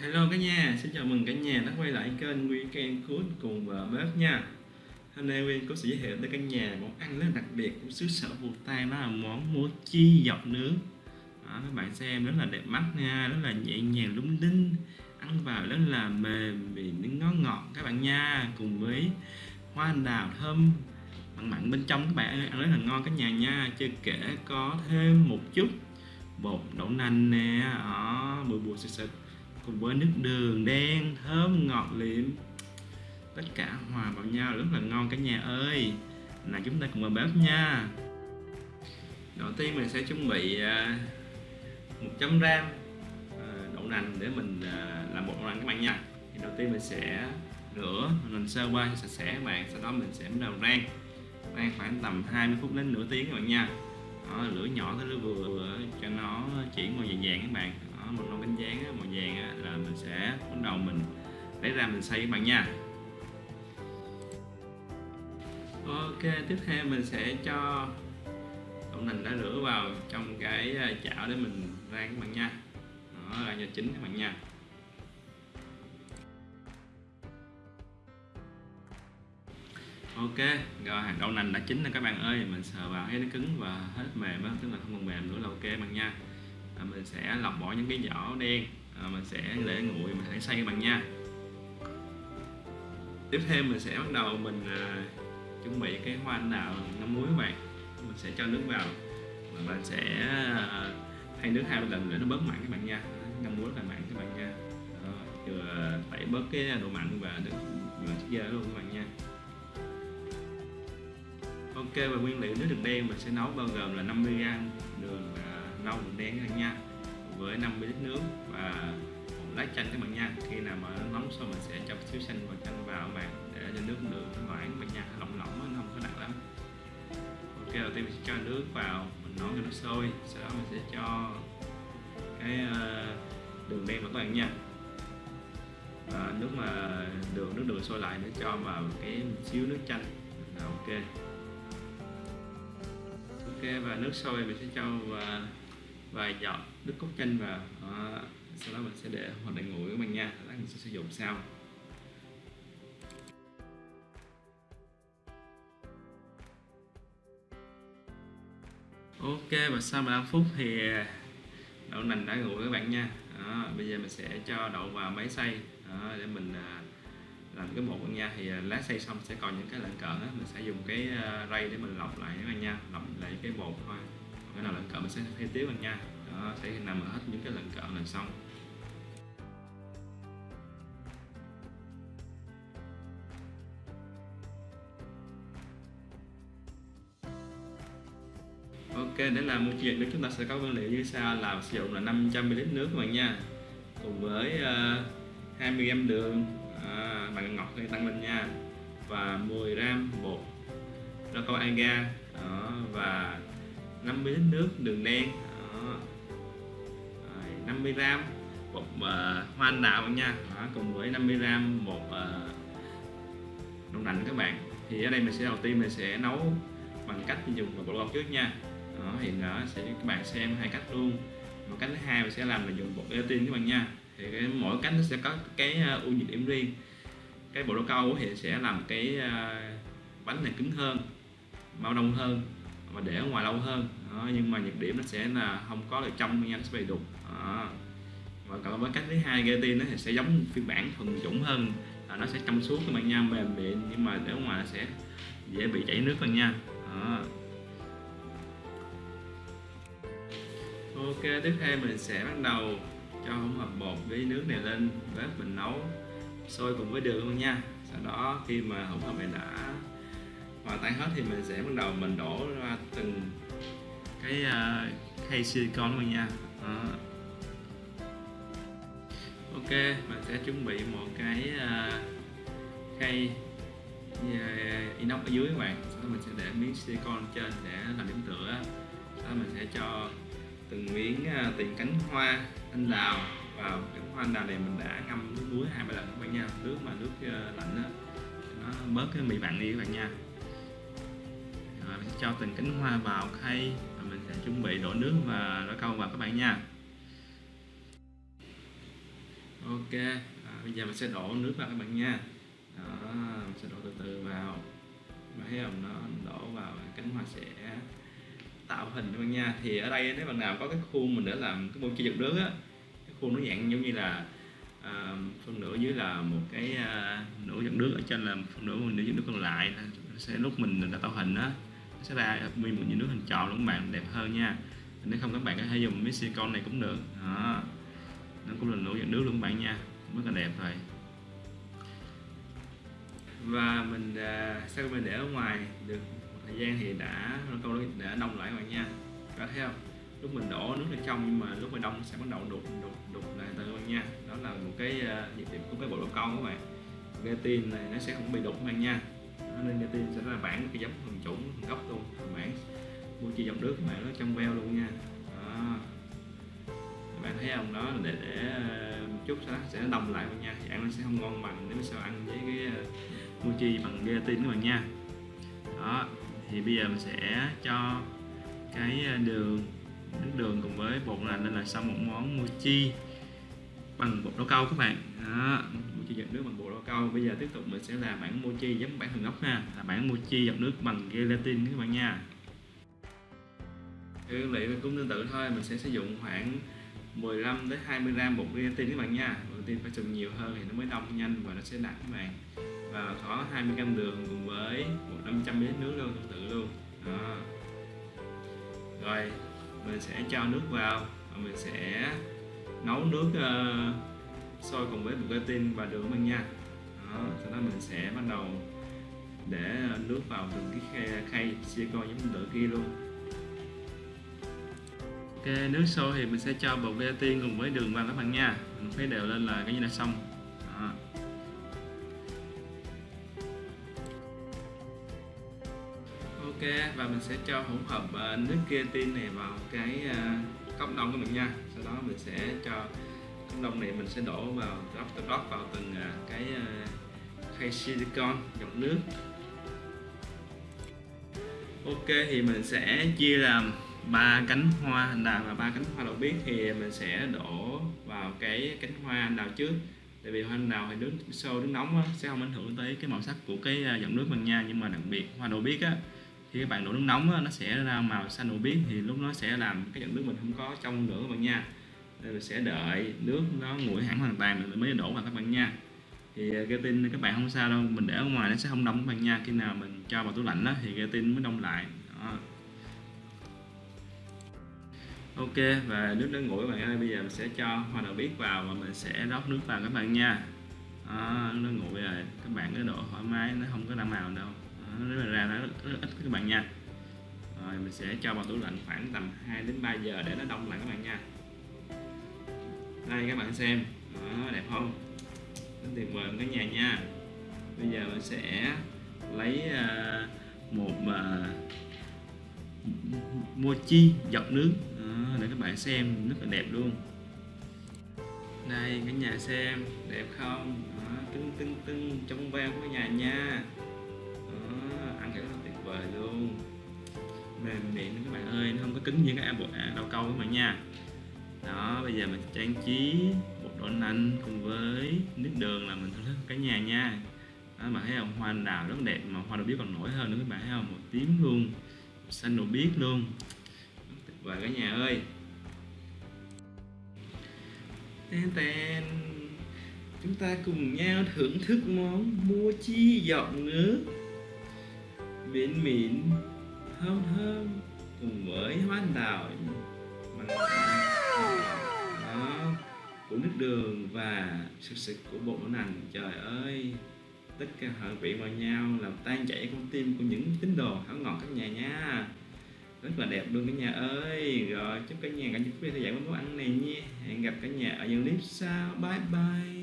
Hello cả nhà, xin chào mừng cả nhà đã quay lại kênh Weekend Food cùng vợ bếp nha. Hôm nay Nguyên có sẽ giới thiệu tới cả nhà món ăn rất đặc biệt của xứ sở Bù Tang đó là món mochi dọc nướng. Đó, Các bạn xem rất là đẹp mắt nha, rất là nhẹ nhàng lúng đinh Ăn vào rất là mềm vì nước ngó ngọt các bạn nha. Cùng với hoa đào thơm mặn mặn bên trong các bạn ăn rất là ngon cả nhà nha. Chưa kể có thêm một chút bột đậu nành nè, đó, bùi bùi sực sực cùng với nước đường đen thơm ngọt liệm. Tất cả hòa vào nhau rất là ngon cả nhà ơi. Là chúng ta cùng vào bếp nha. Đầu tiên mình sẽ chuẩn bị à, một trăm gram à, đậu nành để mình à, làm bột đậu nành các bạn nha. Thì đầu tiên mình sẽ rửa mình sơ qua sạch sẽ các bạn sau đó mình sẽ bắt đầu rang. Rang khoảng tầm 20 phút đến nửa tiếng các bạn nha. Đó, lửa nhỏ tới lửa vừa, vừa cho nó chuyển màu vàng vàng các bạn một nồi bánh dán màu vàng á, là mình sẽ bắt đầu mình lấy ra mình xay các bạn nha. Ok tiếp theo mình sẽ cho đậu nành đã rửa vào trong cái à, chảo để mình rang các bạn nha. Đó là cho chín các bạn nha. Ok rồi đậu nành đã chín rồi các bạn ơi. Mình sờ vào thấy nó cứng và hết mềm á tức là không còn mềm nữa là ok bạn nha à, mình sẽ lọc bỏ những cái vỏ đen. À, mình sẽ để nguội mình hãy xay các bạn nha. Tiếp theo mình sẽ bắt đầu mình à, chuẩn bị cái hoa anh đào ngâm muối các bạn. Mình sẽ cho nước vào. Và mình sẽ à, thay nước hai lần để nó bớt mặn các bạn nha. Ngâm muối là mặn các bạn nha. Vừa tẩy bớt cái độ mặn và được vừa chất dơ luôn các bạn nha. Ok và nguyên liệu nước đường đen mình sẽ nấu bao gồm là 50g đường và rau đường đen các bạn nha, với 50 lít nước và một lá chanh các bạn nha. Khi nào mà nó nóng xong mình sẽ cho xíu xanh và chanh vào các bạn để cho nước đường nó loãng các bạn nha, lỏng lỏng nó không có nặng lắm. Ok, đầu tiên mình sẽ cho nước vào, mình nấu cho nó sôi, sau đó mình sẽ cho cái ờ, đường đen vào các bạn nha. Và nước mà đường, nước đường sôi lại nữa cho vào cái xíu nước chanh. Là ok. Ok, và nước sôi mình sẽ cho và dọn nước cốt chanh vào. Đó. sau đó mình sẽ để hoạt động nguội các bạn nha. Lát mình sẽ sử dụng sau. Ok và sau 15 phút thì à, đậu nành đã nguội các bạn nha. Đó, bây giờ mình sẽ cho đậu vào máy xay. Đó, để mình à, làm cái bột nha. Thì à, lá xay xong sẽ còn những cái lợn cỡ mình sẽ dùng cái rây để mình lọc lại các bạn nha. Lọc lại cái bột thôi cái nào lợn cợn mình sẽ thay tiếp bạn nha đó sẽ nằm ở hết những cái lợn cợn là xong Ok để làm một chuyện nữa chúng ta sẽ có nguyên liệu như sau. Là sử dụng là 500ml nước các bạn nha. Cùng với ờ, uh, 20g đường ờ, à, bạn ngọt hay tăng lên nha. Và 10 gram bột rau câu aga đó, và 50 lít nước đường đen đó. Rồi, 50 gram bột uh, hoa anh đào nha. Đó, cùng với 50 gram bột ờ, uh, đậu nành các bạn. Thì ở đây mình sẽ đầu tiên mình sẽ nấu bằng cách dùng bột lọc trước nha. Đó, thì nó sẽ các bạn xem hai cách luôn. Một cách thứ hai mình sẽ làm là dùng bột gelatin các bạn nha. Thì cái, mỗi cách nó sẽ có cái uh, ưu nhược điểm riêng. Cái bộ đậu câu thì sẽ làm cái uh, bánh này cứng hơn bao đông hơn và để ở ngoài lâu hơn. Đó, nhưng mà nhược điểm nó sẽ là không có được trong nhanh sẽ bị đục đó. và còn với cách thứ hai gelatin nó thì sẽ giống phiên bản thuần chủng hơn. Là nó sẽ trong suốt các bạn nha mềm mịn nhưng mà để ở ngoài nó sẽ dễ bị chảy nước hơn nha. Đó. ok tiếp theo mình sẽ bắt đầu cho hỗn hợp bột với nước này lên bếp mình nấu sôi cùng với đường luôn nha. Sau đó khi mà hỗn hợp này đã hòa tan hết thì mình sẽ bắt đầu mình đổ ra từng cái uh, khay silicon luôn nha. Đó. ok mình sẽ chuẩn bị một cái uh, khay à, inox ở dưới các bạn. Sau đó mình sẽ để miếng silicon trên để làm điểm tựa. Sau đó mình sẽ cho từng miếng uh, tiền cánh hoa anh đào vào. Cánh hoa anh đào này mình đã ngâm nước muối hai ba lần các bạn nha. Nước mà nước uh, lạnh đó, nó bớt cái mì mặn đi các bạn nha cho từng cánh hoa vào khay và mình sẽ chuẩn bị đổ nước và đổ câu vào các bạn nha. Ok à, bây giờ mình sẽ đổ nước vào các bạn nha. Đó mình sẽ đổ từ từ vào. Và thấy không nó đổ vào cánh hoa sẽ tạo hình các bạn nha. Thì ở đây nếu bạn nào có cái khuôn mình để làm cái mochi giật nước á cái khuôn nó dạng giống như là à, phần nửa dưới là một cái à, nửa dẫn nước ở trên là phần nửa nửa dẫn nước còn lại. Sẽ lúc mình đã tạo hình á sẽ ra nguyên một giọt nước hình tròn luôn các bạn đẹp hơn nha. Nếu không các bạn có thể dùng miếng silicon này cũng được. Đó. Nó cũng là nổi dạng nước luôn các bạn nha. Rất là đẹp rồi. Và mình uh, sau khi mình để ở ngoài được một thời gian thì đã câu đã đông lại các bạn nha. Các thấy không? Lúc mình đổ nước lên trong nhưng mà lúc mà đông sẽ bắt đầu đục đục đục lại từ các bạn nha. Đó là một cái à, uh, nhược điểm của cái bộ đồ câu các bạn. Gelatin này nó sẽ không bị đục các bạn nha. Nên gelatin sẽ là bản cái giống phần chủ gốc luôn bạn. Mua chi dòng nước các bạn nó trong veo luôn nha. Đó. các bạn thấy không? Đó, để để, một chút sẽ sẽ đồng lại luôn nha. Thì ăn nó sẽ không ngon bằng nếu sao ăn với cái ờ, mua chi bằng gelatin các bạn nha. Đó, thì bây giờ mình sẽ cho cái ờ, đường, nước đường cùng với bột là nên là xong một món mochi bằng bột đậu câu các bạn. Đó mochi giọt nước bằng bột đậu câu bây giờ tiếp tục mình sẽ làm bản mochi giống bản thường gốc ha. Là bản mochi giọt nước bằng gelatin các bạn nha. Nguyên liệu cũng tương tự thôi mình sẽ sử dụng khoảng 15 đến 20 gram bột gelatin các bạn nha. Gelatin phải dùng nhiều hơn thì nó mới đông nhanh và nó sẽ đặc các bạn. Và có 20 gram đường cùng với 500 ml nước luôn tương tự luôn. Đó. rồi mình sẽ cho nước vào và mình sẽ nấu nước uh, sôi cùng với bột gelatin và đường bạn nha. Đó, sau đó mình sẽ bắt đầu để nước vào từng cái khay, khay silicon giống tự kia luôn. Ok nước sôi thì mình sẽ cho bột gelatin cùng với đường vào các bạn nha. Mình khuấy đều lên là cái như là xong. Đó. ok và mình sẽ cho hỗn hợp uh, nước keratin này vào cái uh, cốc đông của mình nha. Sau đó mình sẽ cho cốc này mình sẽ đổ vào rót rót vào từng à, cái à, khay silicon dòng nước. Ok thì mình sẽ chia làm ba cánh hoa anh đào và ba cánh hoa đậu biếc. Thì mình sẽ đổ vào cái cánh hoa anh đào trước. Tại vì hoa anh đào thì nước sôi nước nóng á, sẽ không ảnh hưởng tới cái màu sắc của cái à, dòng nước mình nha. Nhưng mà đặc biệt hoa đậu biếc á thì các bạn đổ nước nóng á, nó sẽ ra màu xanh đậu biếc. Thì lúc nó sẽ làm cái dòng nước mình không có trong nữa các bạn nha thì mình sẽ đợi nước nó nguội hẳn hoàn toàn mình mới đổ vào các bạn nha. Thì à, cái tin các bạn không sao đâu mình để ở ngoài nó sẽ không đông các bạn nha. Khi nào mình cho vào tủ lạnh đó thì cái tin mới đông lại. Đó. ok và nước đã nguội các bạn ơi bây giờ mình sẽ cho hoa đậu biếc vào và mình sẽ rót nước vào các bạn nha. Đó, nó nguội rồi các bạn cái độ thoải mái nó không có ra màu đâu. Nó ra nó rất, rất ít các bạn nha. Rồi mình sẽ cho vào tủ lạnh khoảng tầm 2 đến 3 giờ để nó đông lại các bạn nha đây các bạn xem. Đó, đẹp không? Rất tuyệt vời cả nhà nha. Bây giờ mình sẽ lấy à, một à, mochi dọc nước. Đó, để các bạn xem rất là đẹp luôn. Đây cả nhà xem đẹp không? Đó, tưng tưng tưng trong veo của nhà nha. Vời luôn. Mềm miệng các bạn ơi nó không có cứng như cái bột à, câu các bạn nha đó bây giờ mình trang trí bột đậu nành cùng với nước đường là mình thưởng thức cả nhà nha. Đó, bạn thấy không? Hoa anh đào rất đẹp mà hoa đậu biết còn nổi hơn nữa các bạn thấy không? Một tím luôn xanh đậu biết luôn. Tuyệt vời cả nhà ơi. Tên tên chúng ta cùng nhau thưởng thức món mua chi giọt nước biển mịn thơm thơm cùng với hoa anh đào. Bằng đó, của nước đường và sực sực của bột đậu nành. Trời ơi, tất cả hợp vị vào nhau, làm tan chảy con tim của những tín đồ hảo ngọt các nhà nha. Rất là đẹp luôn cả nhà ơi. Rồi, chúc cả nhà cả những quý theo dõi món ăn này nha. Hẹn gặp cả nhà ở những clip sau. Bye bye.